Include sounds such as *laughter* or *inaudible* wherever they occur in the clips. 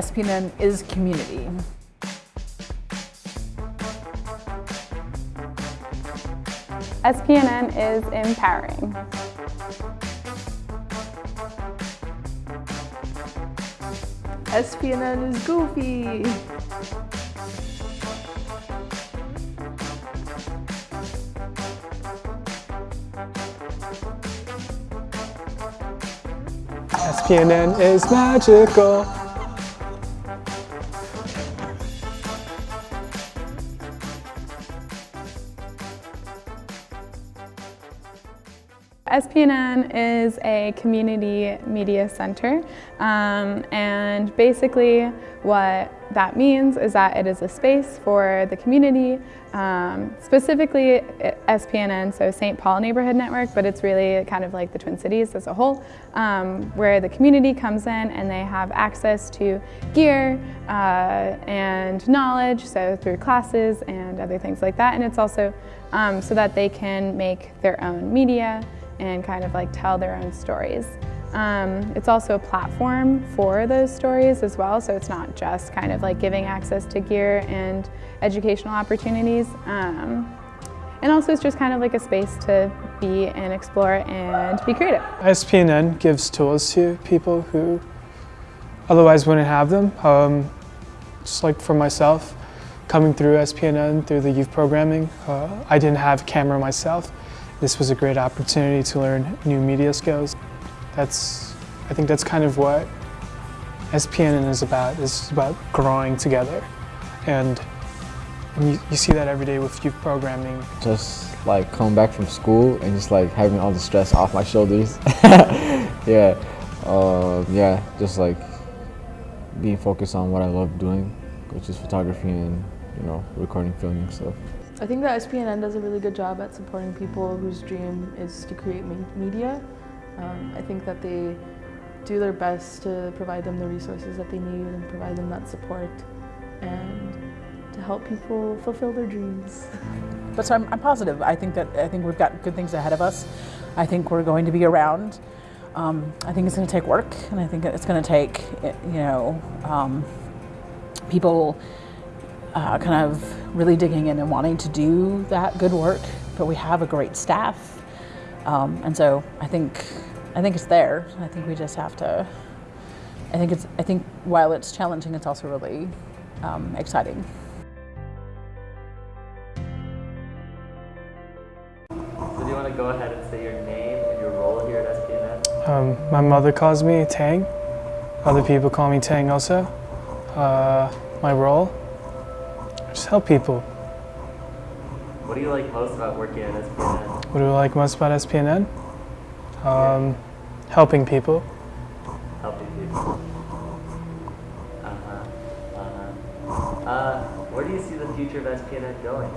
SPNN is community. SPNN is empowering. SPNN is goofy. SPNN is magical. SPNN is a community media center um, and basically what that means is that it is a space for the community, um, specifically SPNN, so St. Paul Neighborhood Network, but it's really kind of like the Twin Cities as a whole, um, where the community comes in and they have access to gear uh, and knowledge, so through classes and other things like that, and it's also um, so that they can make their own media and kind of like tell their own stories. Um, it's also a platform for those stories as well, so it's not just kind of like giving access to gear and educational opportunities. Um, and also it's just kind of like a space to be and explore and be creative. SPNN gives tools to people who otherwise wouldn't have them. Um, just like for myself, coming through SPNN, through the youth programming, uh, I didn't have camera myself. This was a great opportunity to learn new media skills. That's, I think that's kind of what SPNN is about, is about growing together. And, you, you see that every day with youth programming. Just like coming back from school and just like having all the stress off my shoulders. *laughs* yeah, uh, yeah, just like being focused on what I love doing, which is photography and, you know, recording, filming stuff. I think that SPNN does a really good job at supporting people whose dream is to create media. Um, I think that they do their best to provide them the resources that they need and provide them that support and to help people fulfill their dreams. *laughs* But so I'm, I'm positive. I think that I think we've got good things ahead of us. I think we're going to be around. Um, I think it's going to take work, and I think it's going to take, you know, um, people uh, kind of really digging in and wanting to do that good work, but we have a great staff. Um, and so I think, I think it's there. I think we just have to, I think it's, I think while it's challenging, it's also really um, exciting. So do you want to go ahead and say your name and your role here at SPNN? Um, my mother calls me Tang. Other people call me Tang also. Uh, my role, just help people. What do you like most about working at SPNN? What do I like most about SPNN? Um, helping people. Helping people. Uh-huh. Uh-huh. Uh, where do you see the future of SPNN going?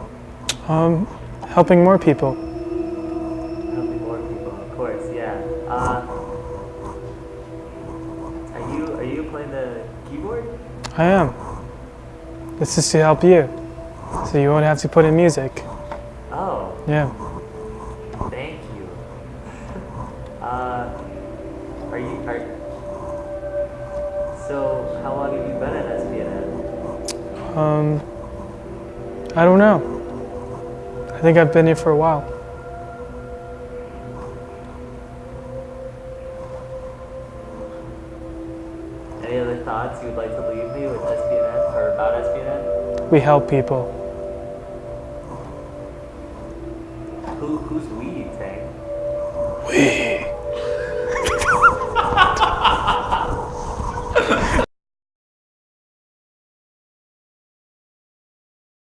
Um, helping more people. Helping more people, of course, yeah. Uh, are you are you playing the keyboard? I am. This is to help you. So you won't have to put in music. Oh. Yeah. Thank you. uh, are you, are, so how long have you been at SPNN? Um, I don't know. I think I've been here for a while. Other thoughts you would like to leave me with SPNN or about SPNN? We help people.